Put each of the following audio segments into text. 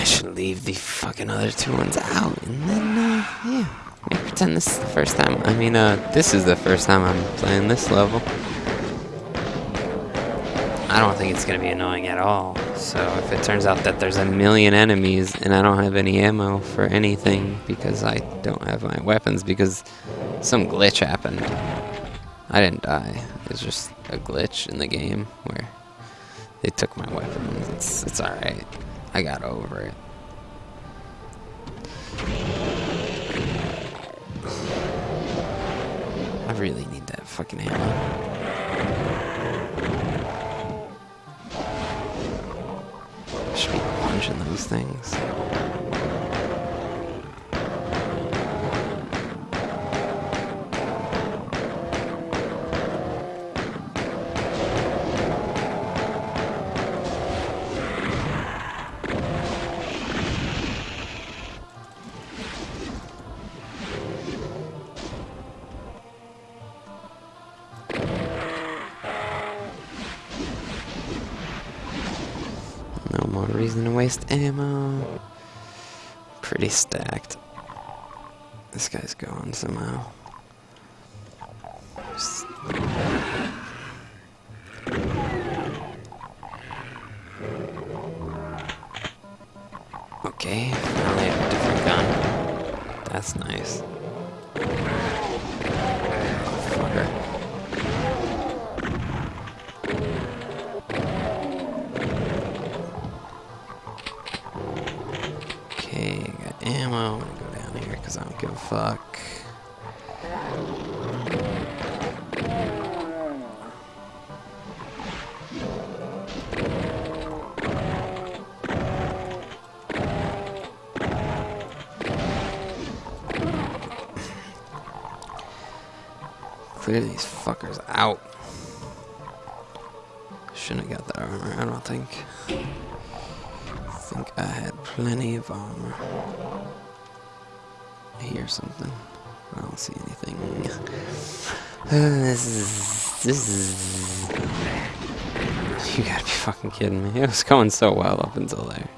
I should leave the fucking other two ones out, and then, uh, yeah. Maybe pretend this is the first time. I mean, uh, this is the first time I'm playing this level. I don't think it's gonna be annoying at all. So if it turns out that there's a million enemies and I don't have any ammo for anything because I don't have my weapons because some glitch happened. I didn't die. It's just a glitch in the game where they took my weapons. It's it's alright. I got over it. I really need that fucking ammo. Should be punching those things. More reason to waste ammo. Pretty stacked. This guy's going somehow. Just- Okay, finally a different gun. That's nice. Fuck. Clear these fuckers out. Shouldn't have got that armor, I don't think. I think I had plenty of armor. Something. I don't see anything. Uh, this is. This is. You gotta be fucking kidding me. It was going so well up until there.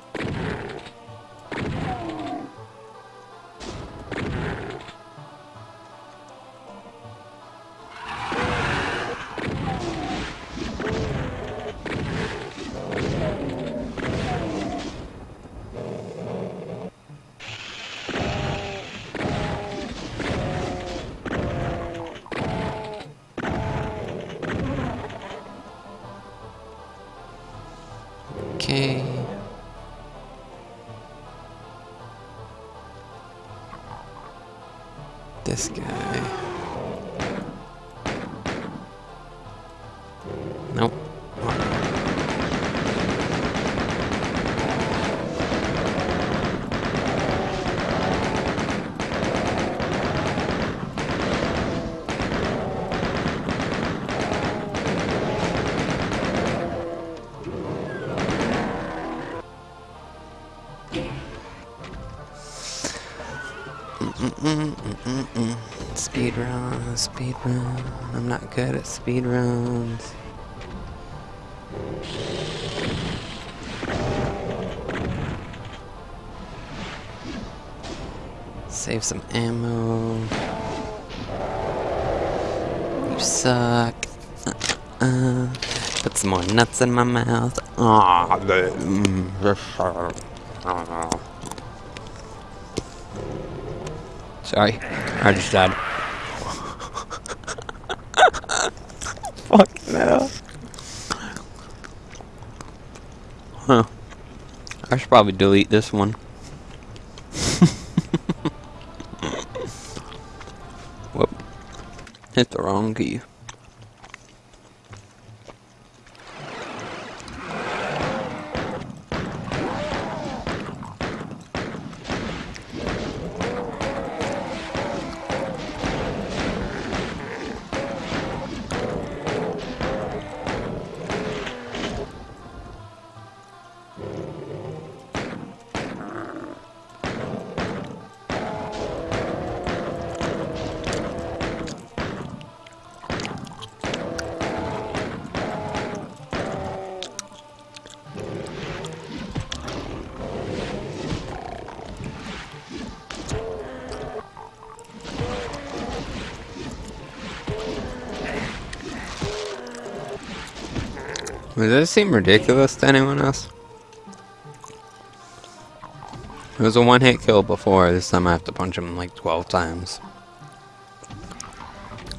Okay. This guy. Speed run, speed run. I'm not good at speed runs. Save some ammo. You suck. Uh, put some more nuts in my mouth. Aw, Sorry, I just died. Fucking hell. Huh. I should probably delete this one. Whoop. Hit the wrong key. Does this seem ridiculous to anyone else? It was a one-hit kill before. This time I have to punch him like 12 times.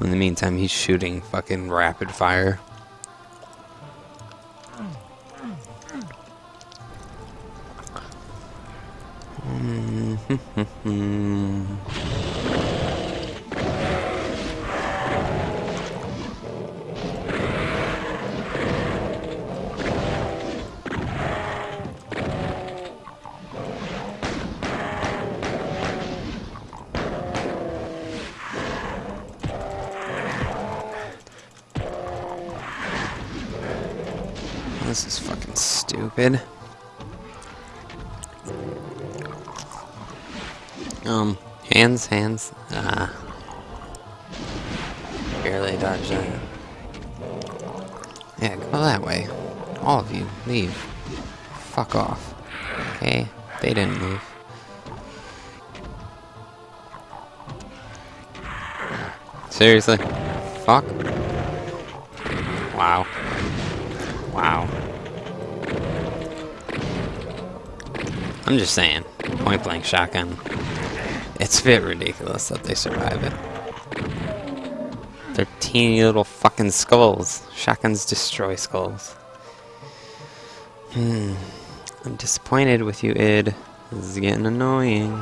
In the meantime, he's shooting fucking rapid fire. Mm-hmm. This is fucking stupid. Um, hands, hands. Ah. Barely dodged that. Yeah, go that way. All of you, leave. Fuck off. Okay? They didn't move. Seriously? Fuck. Wow. Wow. I'm just saying, point blank shotgun. It's a bit ridiculous that they survive it. They're teeny little fucking skulls. Shotguns destroy skulls. Hmm. I'm disappointed with you, id. This is getting annoying.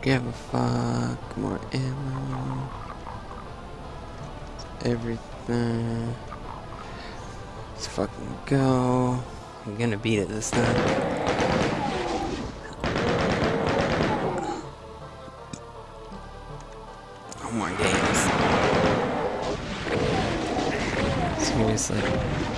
Give a fuck. More ammo. Everything. Let's fucking go. I'm gonna beat it this time. More games. Seriously.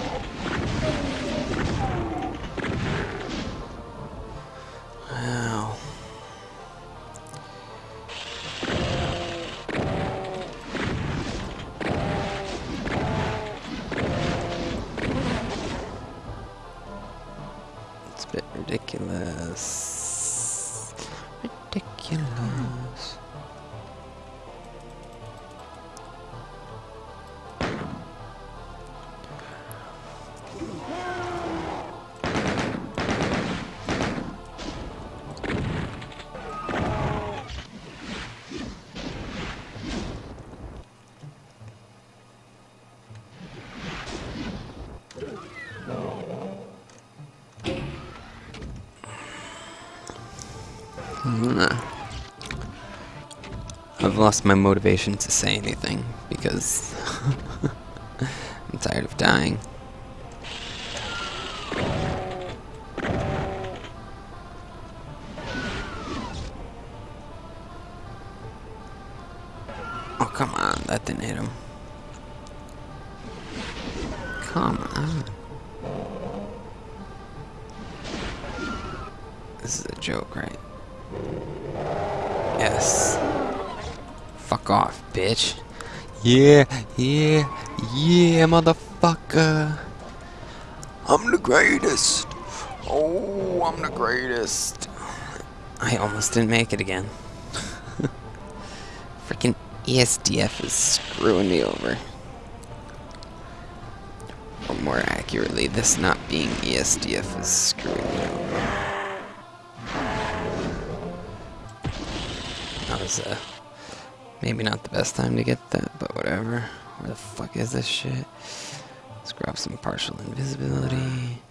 Bit ridiculous. Ridiculous. I've lost my motivation to say anything because I'm tired of dying. Oh, come on. That didn't hit him. Come on. This is a joke, right? Yes. Fuck off, bitch. Yeah, yeah, yeah, motherfucker. I'm the greatest. Oh, I'm the greatest. I almost didn't make it again. Freaking ESDF is screwing me over. Or more accurately, this not being ESDF is screwing me over. Was uh, maybe not the best time to get that, but whatever. Where the fuck is this shit? Let's grab some partial invisibility.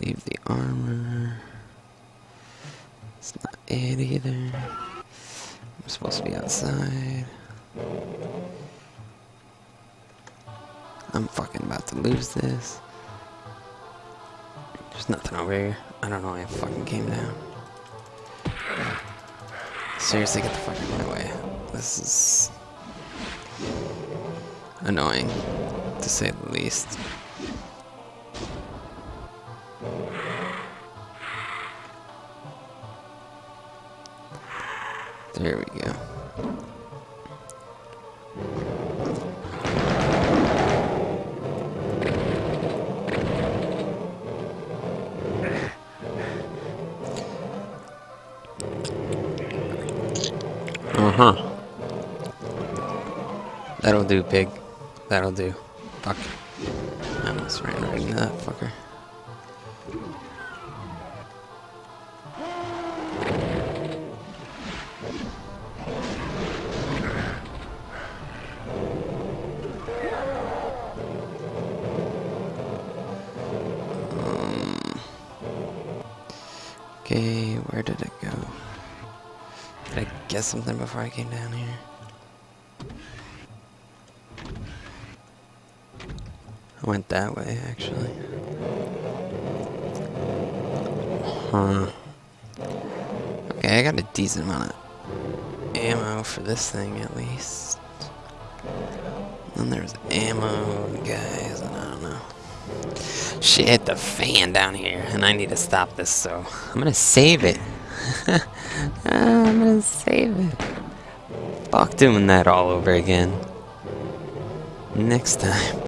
Leave the armor. It's not it either. I'm supposed to be outside. I'm fucking about to lose this. There's nothing over here. I don't know why I fucking came down. Seriously, get the fuck out of my way. This is annoying, to say the least. There we go. Uh-huh. That'll do, pig. That'll do. Fuck. I almost ran right into that fucker. Um, Okay, where did it go? Get something before I came down here? I went that way, actually. Huh. Okay, I got a decent amount of ammo for this thing, at least. Then there's ammo, guys, and I don't know. Shit, the fan down here, and I need to stop this, so I'm gonna save it. Ah, I'm gonna save it. Fuck doing that all over again. Next time.